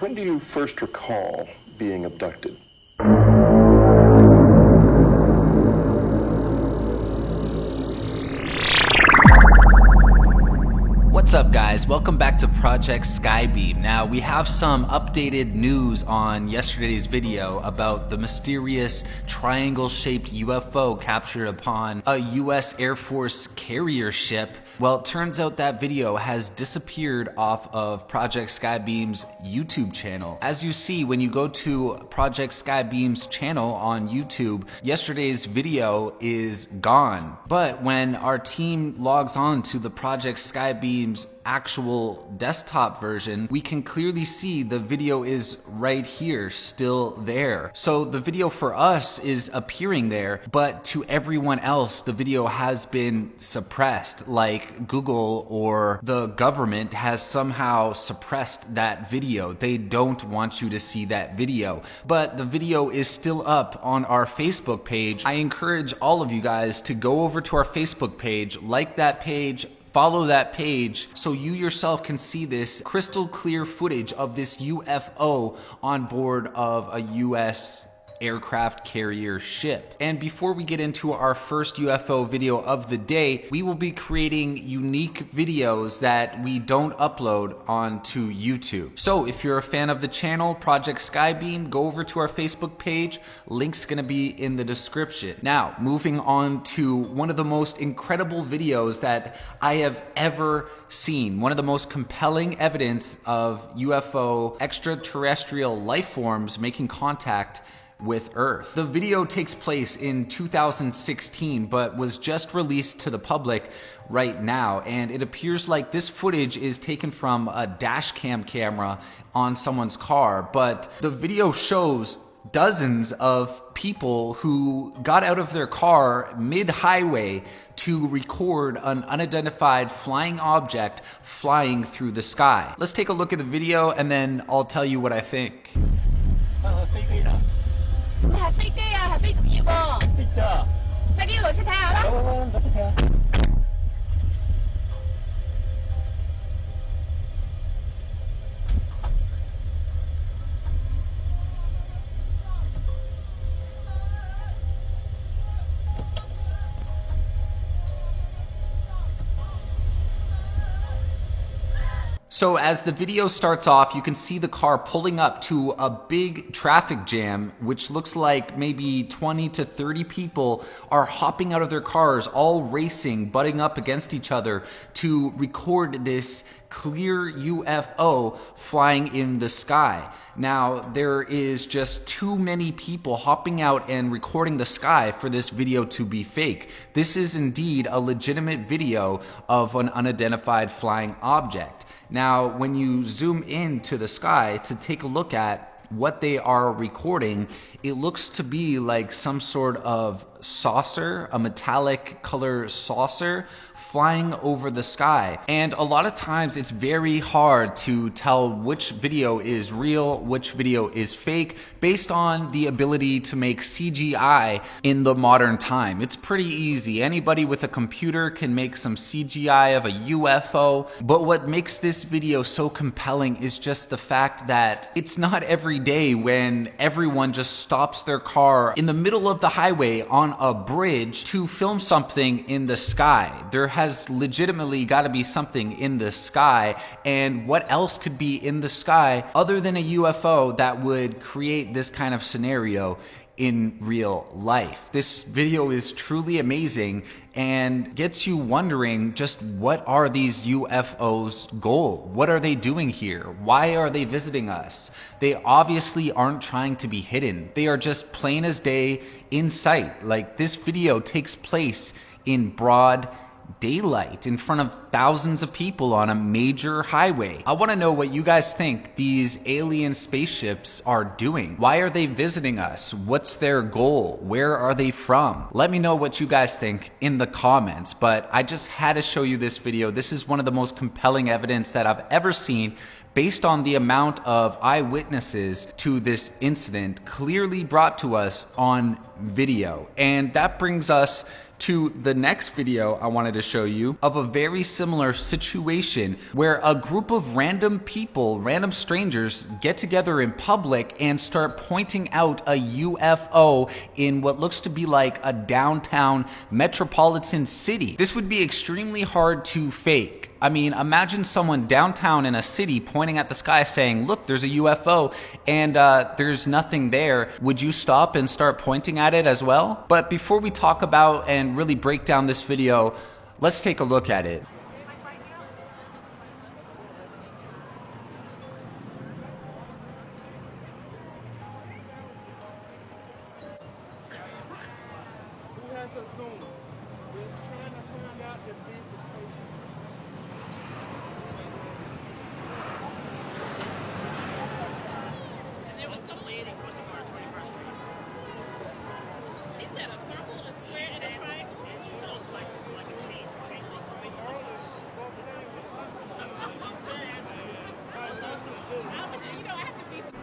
When do you first recall being abducted? What's up guys? Welcome back to Project Skybeam. Now we have some updated news on yesterday's video about the mysterious triangle-shaped UFO captured upon a US Air Force carrier ship. Well, it turns out that video has disappeared off of Project Skybeam's YouTube channel. As you see when you go to Project Skybeam's channel on YouTube, yesterday's video is gone. But when our team logs on to the Project Skybeam actual desktop version, we can clearly see the video is right here, still there. So the video for us is appearing there, but to everyone else, the video has been suppressed, like Google or the government has somehow suppressed that video. They don't want you to see that video, but the video is still up on our Facebook page. I encourage all of you guys to go over to our Facebook page, like that page, follow that page so you yourself can see this crystal clear footage of this UFO on board of a US aircraft carrier ship. And before we get into our first UFO video of the day, we will be creating unique videos that we don't upload onto YouTube. So if you're a fan of the channel, Project Skybeam, go over to our Facebook page. Link's gonna be in the description. Now, moving on to one of the most incredible videos that I have ever seen, one of the most compelling evidence of UFO extraterrestrial life forms making contact with Earth. The video takes place in 2016, but was just released to the public right now. And it appears like this footage is taken from a dash cam camera on someone's car. But the video shows dozens of people who got out of their car mid highway to record an unidentified flying object flying through the sky. Let's take a look at the video and then I'll tell you what I think. 係飛機啊，係飛碟喎。飛機啊！飛機落車睇下啦。落車睇下。So as the video starts off, you can see the car pulling up to a big traffic jam, which looks like maybe 20 to 30 people are hopping out of their cars, all racing, butting up against each other to record this clear UFO flying in the sky. Now, there is just too many people hopping out and recording the sky for this video to be fake. This is indeed a legitimate video of an unidentified flying object. Now, when you zoom into the sky to take a look at what they are recording, it looks to be like some sort of saucer, a metallic color saucer flying over the sky. And a lot of times it's very hard to tell which video is real, which video is fake, based on the ability to make CGI in the modern time. It's pretty easy. Anybody with a computer can make some CGI of a UFO. But what makes this video so compelling is just the fact that it's not every day when everyone just stops their car in the middle of the highway on a bridge to film something in the sky. There has legitimately got to be something in the sky. And what else could be in the sky other than a UFO that would create this kind of scenario in real life. This video is truly amazing and gets you wondering just what are these UFOs goal? What are they doing here? Why are they visiting us? They obviously aren't trying to be hidden. They are just plain as day in sight. Like this video takes place in broad daylight in front of thousands of people on a major highway. I want to know what you guys think these alien spaceships are doing. Why are they visiting us? What's their goal? Where are they from? Let me know what you guys think in the comments, but I just had to show you this video. This is one of the most compelling evidence that I've ever seen based on the amount of eyewitnesses to this incident clearly brought to us on video. And that brings us to the next video I wanted to show you of a very similar situation where a group of random people, random strangers, get together in public and start pointing out a UFO in what looks to be like a downtown metropolitan city. This would be extremely hard to fake. I mean, imagine someone downtown in a city pointing at the sky saying, Look, there's a UFO, and uh, there's nothing there. Would you stop and start pointing at it as well? But before we talk about and really break down this video, let's take a look at it. Who has a Zoom? We're trying to find out if this is station. And there was some lady crossing on 21st Street. She said a circle, a square, and a triangle. And she said also like, like a chain, chain link. How much, you know, I have to be some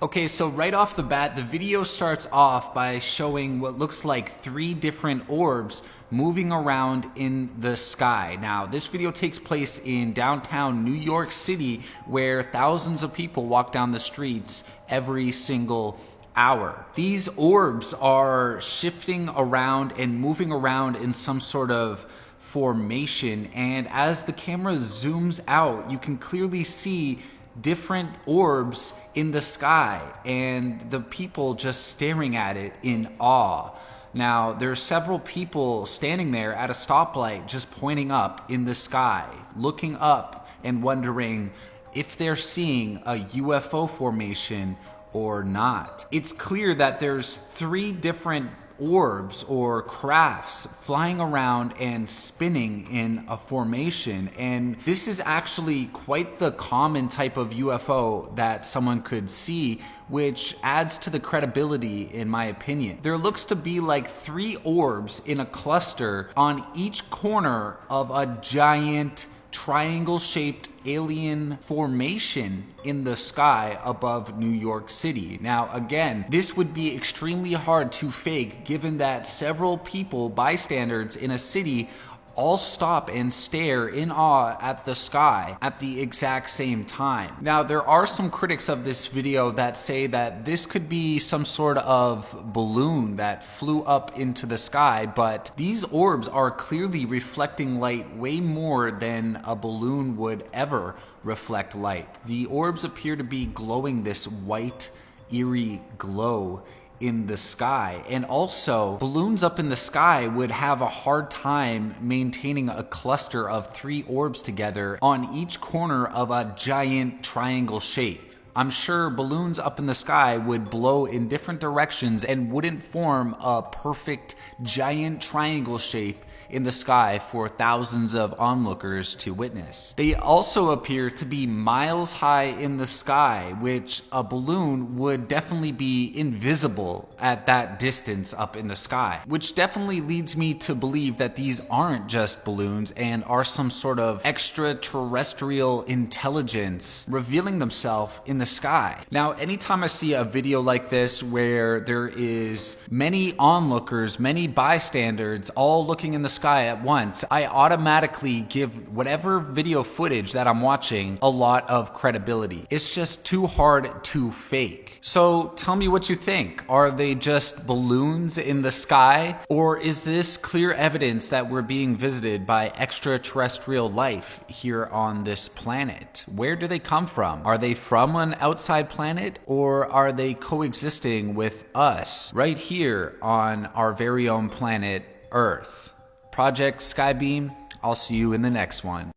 Okay, so right off the bat, the video starts off by showing what looks like three different orbs moving around in the sky. Now, this video takes place in downtown New York City, where thousands of people walk down the streets every single hour. These orbs are shifting around and moving around in some sort of formation, and as the camera zooms out, you can clearly see different orbs in the sky and the people just staring at it in awe. Now, there are several people standing there at a stoplight just pointing up in the sky, looking up and wondering if they're seeing a UFO formation or not. It's clear that there's three different orbs or crafts flying around and spinning in a formation. And this is actually quite the common type of UFO that someone could see, which adds to the credibility, in my opinion. There looks to be like three orbs in a cluster on each corner of a giant triangle shaped alien formation in the sky above New York City. Now, again, this would be extremely hard to fake given that several people, bystanders in a city, all stop and stare in awe at the sky at the exact same time. Now, there are some critics of this video that say that this could be some sort of balloon that flew up into the sky, but these orbs are clearly reflecting light way more than a balloon would ever reflect light. The orbs appear to be glowing this white, eerie glow in the sky. And also, balloons up in the sky would have a hard time maintaining a cluster of three orbs together on each corner of a giant triangle shape. I'm sure balloons up in the sky would blow in different directions and wouldn't form a perfect giant triangle shape in the sky for thousands of onlookers to witness. They also appear to be miles high in the sky, which a balloon would definitely be invisible at that distance up in the sky, which definitely leads me to believe that these aren't just balloons and are some sort of extraterrestrial intelligence revealing themselves in the sky. Now, anytime I see a video like this where there is many onlookers, many bystanders all looking in the sky at once, I automatically give whatever video footage that I'm watching a lot of credibility. It's just too hard to fake. So tell me what you think. Are they just balloons in the sky? Or is this clear evidence that we're being visited by extraterrestrial life here on this planet? Where do they come from? Are they from an outside planet? Or are they coexisting with us right here on our very own planet, Earth? Project Skybeam, I'll see you in the next one.